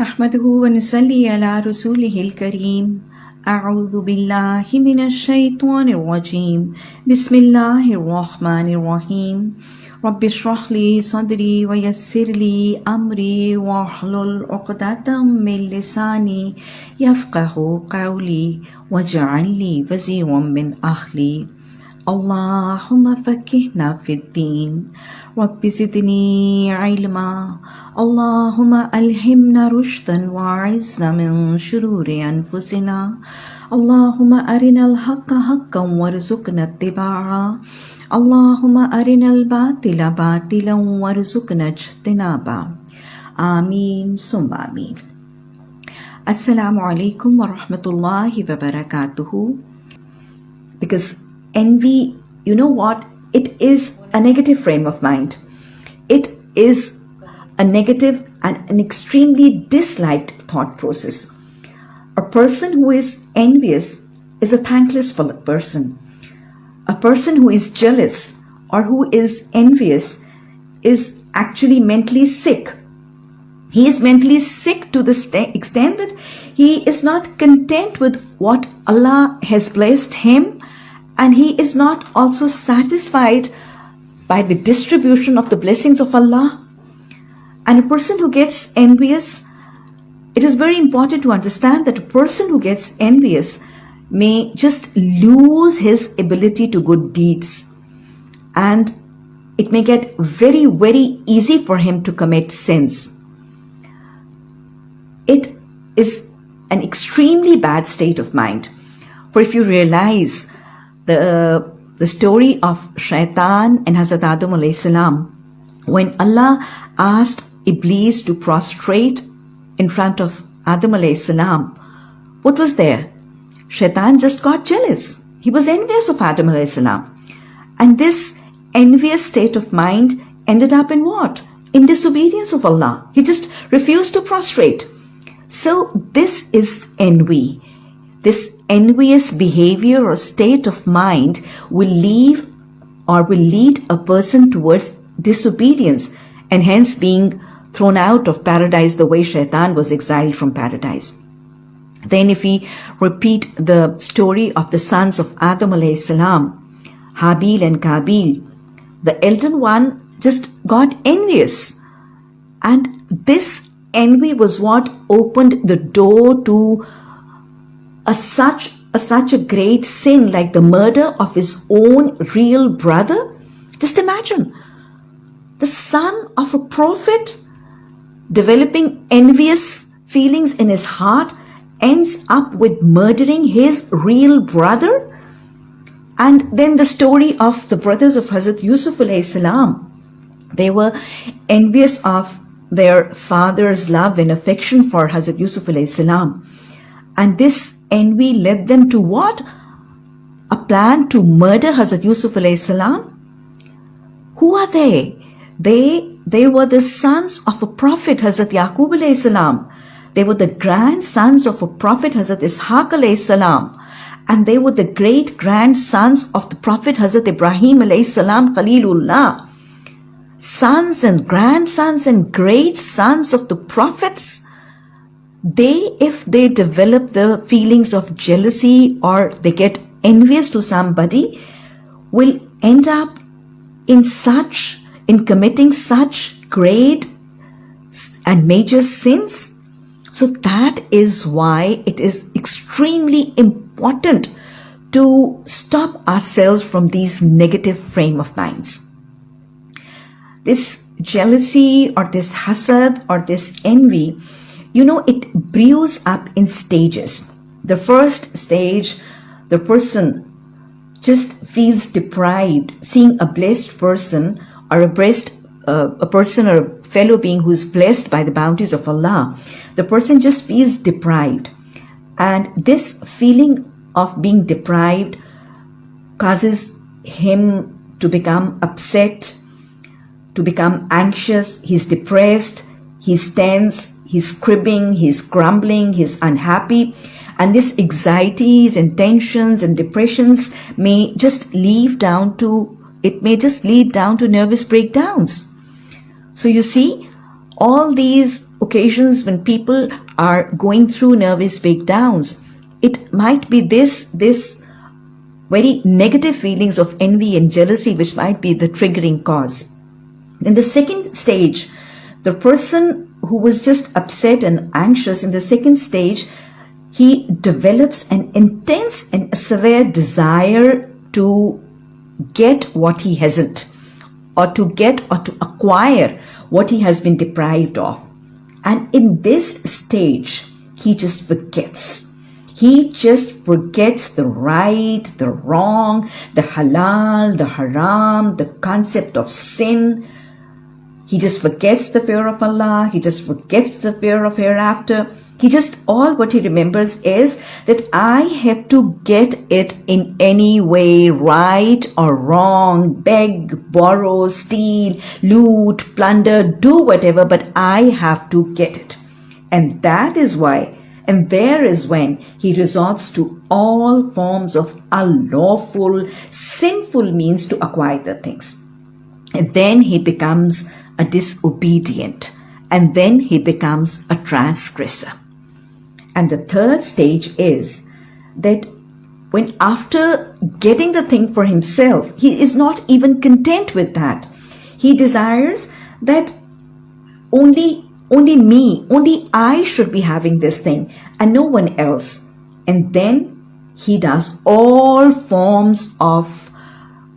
نحمده ونصلي على رسوله الكريم. أعوذ بالله من الشيطان الرجيم. بسم الله الرحمن الرحيم. رب اشرح لي صدري ويسر لي أمري واحلل عقدة من لساني يفقه قولي واجعل لي وزيرا من أهلي. اللهم فكهنا في الدين. رب زدني علما. اللهم ألهمنا رشدا وأعزنا من شرور أنفسنا. اللهم أرنا الحق حقا وارزقنا اتباعه. اللهم أرنا الباطل باطلا وارزقنا اجتنابه. آمين ثم آمين. alaikum wa rahmatullahi wa barakatuhu. Because envy, you know what? It is a negative frame of mind. It is a negative and an extremely disliked thought process. A person who is envious is a thankless person. A person who is jealous or who is envious is actually mentally sick. He is mentally sick to the extent that he is not content with what Allah has blessed him and he is not also satisfied by the distribution of the blessings of Allah. And a person who gets envious, it is very important to understand that a person who gets envious may just lose his ability to good deeds. And it may get very, very easy for him to commit sins. It is an extremely bad state of mind. For if you realize the, the story of Shaitan and Hazrat Adam alayhi salam, when Allah asked Iblis to prostrate in front of Adam alayhi salam, what was there? Shaitan just got jealous. He was envious of Adam alayhi salam. And this envious state of mind ended up in what? In disobedience of Allah. He just refused to prostrate. So this is envy. This envious behavior or state of mind will leave or will lead a person towards disobedience and hence being thrown out of paradise the way shaitan was exiled from paradise. Then if we repeat the story of the sons of Adam alayhi salam, Habil and Kabil, the elder one just got envious. And this envy was what opened the door to a such a, such a great sin like the murder of his own real brother. Just imagine the son of a prophet developing envious feelings in his heart ends up with murdering his real brother. And then the story of the brothers of Hazrat Yusuf salam. They were envious of their father's love and affection for Hazrat Yusuf salam. And this envy led them to what? A plan to murder Hazrat Yusuf salam. Who are they? They they were the sons of a prophet Hazrat Yaqub salam. They were the grandsons of a prophet Hazrat Ishaq salam. And they were the great grandsons of the prophet Hazrat Ibrahim salam Khalilullah. Sons and grandsons and great sons of the prophets. They, if they develop the feelings of jealousy or they get envious to somebody, will end up in such, in committing such great and major sins so that is why it is extremely important to stop ourselves from these negative frame of minds. This jealousy or this hasad or this envy, you know, it brews up in stages. The first stage, the person just feels deprived seeing a blessed person or a blessed uh, a person or a fellow being who is blessed by the bounties of Allah the person just feels deprived. And this feeling of being deprived causes him to become upset, to become anxious, he's depressed, he's tense, he's cribbing, he's grumbling, he's unhappy. And these anxieties and tensions and depressions may just lead down to, it may just lead down to nervous breakdowns. So you see, all these occasions when people are going through nervous breakdowns, it might be this, this very negative feelings of envy and jealousy, which might be the triggering cause. In the second stage, the person who was just upset and anxious in the second stage, he develops an intense and severe desire to get what he hasn't, or to get or to acquire what he has been deprived of. And in this stage, he just forgets. He just forgets the right, the wrong, the halal, the haram, the concept of sin. He just forgets the fear of Allah. He just forgets the fear of hereafter. He just, all what he remembers is that I have to get it in any way, right or wrong, beg, borrow, steal, loot, plunder, do whatever, but I have to get it. And that is why, and there is when he resorts to all forms of unlawful, sinful means to acquire the things. And then he becomes a disobedient, and then he becomes a transgressor. And the third stage is that when after getting the thing for himself, he is not even content with that. He desires that only only me, only I should be having this thing and no one else. And then he does all forms of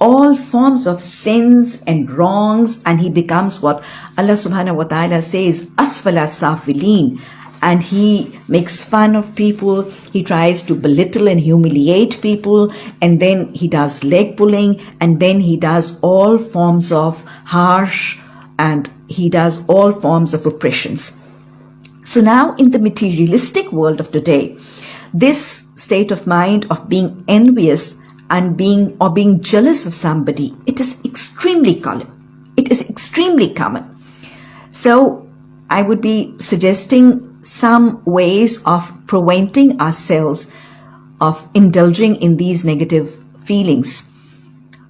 all forms of sins and wrongs and he becomes what Allah subhanahu wa ta'ala says asfala safilin and he makes fun of people. He tries to belittle and humiliate people. And then he does leg pulling. And then he does all forms of harsh and he does all forms of oppressions. So now in the materialistic world of today, this state of mind of being envious and being or being jealous of somebody, it is extremely common. It is extremely common. So I would be suggesting some ways of preventing ourselves of indulging in these negative feelings.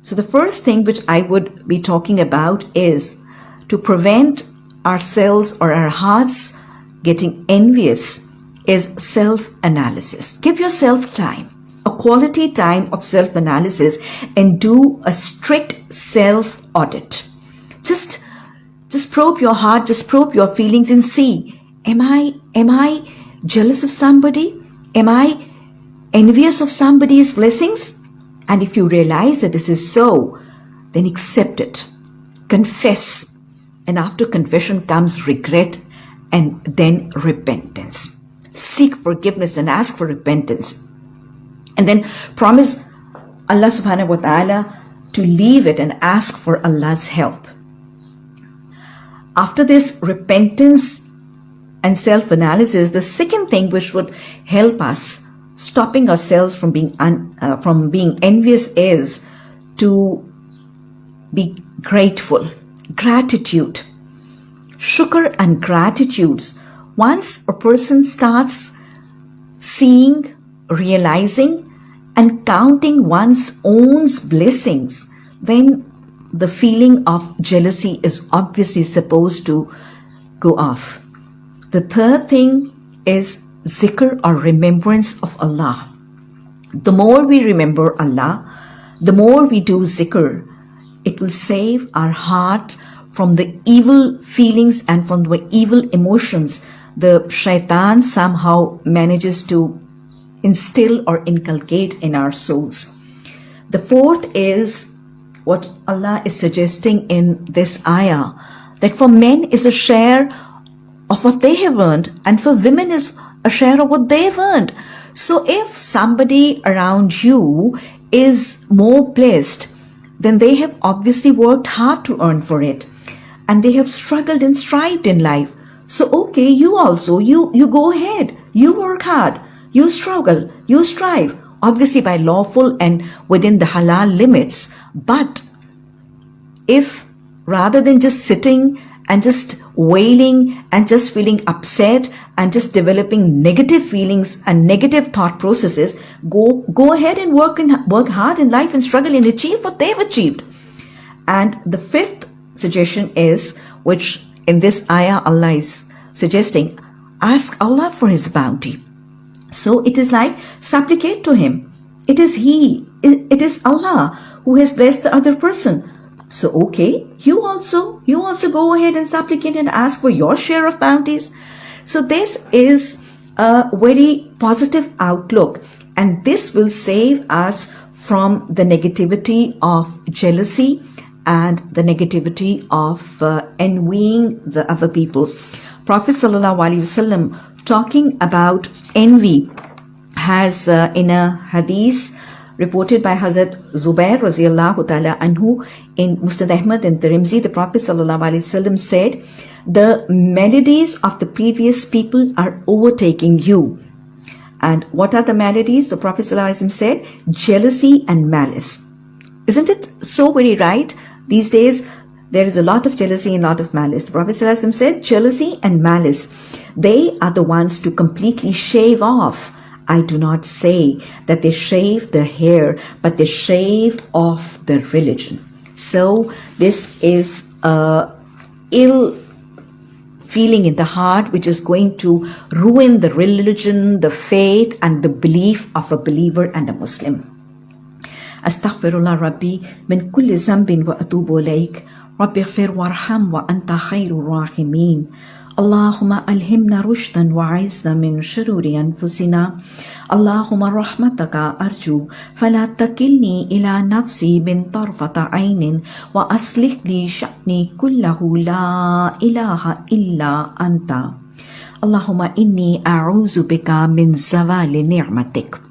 So the first thing which I would be talking about is to prevent ourselves or our hearts getting envious is self-analysis. Give yourself time, quality time of self-analysis and do a strict self-audit. Just, just probe your heart, just probe your feelings and see Am I, am I jealous of somebody? Am I envious of somebody's blessings? And if you realize that this is so, then accept it. Confess. And after confession comes regret and then repentance. Seek forgiveness and ask for repentance. And then promise Allah subhanahu wa ta'ala to leave it and ask for Allah's help. After this repentance and self-analysis, the second thing which would help us stopping ourselves from being uh, from being envious is to be grateful. Gratitude. Shukr and gratitudes. Once a person starts seeing, realizing, and counting one's own blessings, then the feeling of jealousy is obviously supposed to go off. The third thing is zikr or remembrance of Allah. The more we remember Allah, the more we do zikr, it will save our heart from the evil feelings and from the evil emotions the shaitan somehow manages to instill or inculcate in our souls. The fourth is what Allah is suggesting in this ayah that for men is a share of what they have earned and for women is a share of what they've earned. So if somebody around you is more blessed, then they have obviously worked hard to earn for it and they have struggled and strived in life. So okay, you also, you, you go ahead, you work hard, you struggle, you strive, obviously by lawful and within the halal limits. But if rather than just sitting and just wailing and just feeling upset and just developing negative feelings and negative thought processes, go, go ahead and work and work hard in life and struggle and achieve what they've achieved. And the fifth suggestion is, which in this ayah Allah is suggesting ask Allah for His bounty. So it is like supplicate to Him. It is He, it is Allah who has blessed the other person. So okay, you also, you also go ahead and supplicate and ask for your share of bounties. So this is a very positive outlook and this will save us from the negativity of jealousy and the negativity of uh, envying the other people. Prophet Sallallahu Alaihi Wasallam talking about envy has uh, in a hadith reported by Hazrat Zubair radiallahu ta'ala anhu in Musnad Ahmad and Tirmidhi, the Prophet sallallahu wasallam said, the melodies of the previous people are overtaking you. And what are the maladies? The Prophet ﷺ said, jealousy and malice. Isn't it so very right? These days, there is a lot of jealousy and a lot of malice. The Prophet ﷺ said, jealousy and malice, they are the ones to completely shave off. I do not say that they shave the hair, but they shave off the religion. So this is a ill feeling in the heart which is going to ruin the religion, the faith and the belief of a believer and a Muslim. أستغفر الله ربي من كل ذنب وأتوب إليك ربي اغفر وارحم وأنت خير الراحمين. اللهم ألهمنا رشدا وعزنا من شرور أنفسنا. اللهم رحمتك أرجو. فلا تكلني إلى نفسي من طرفة عين وأصلح لي شأني كله. لا إله إلا أنت. اللهم إني أعوذ بك من زوال نعمتك.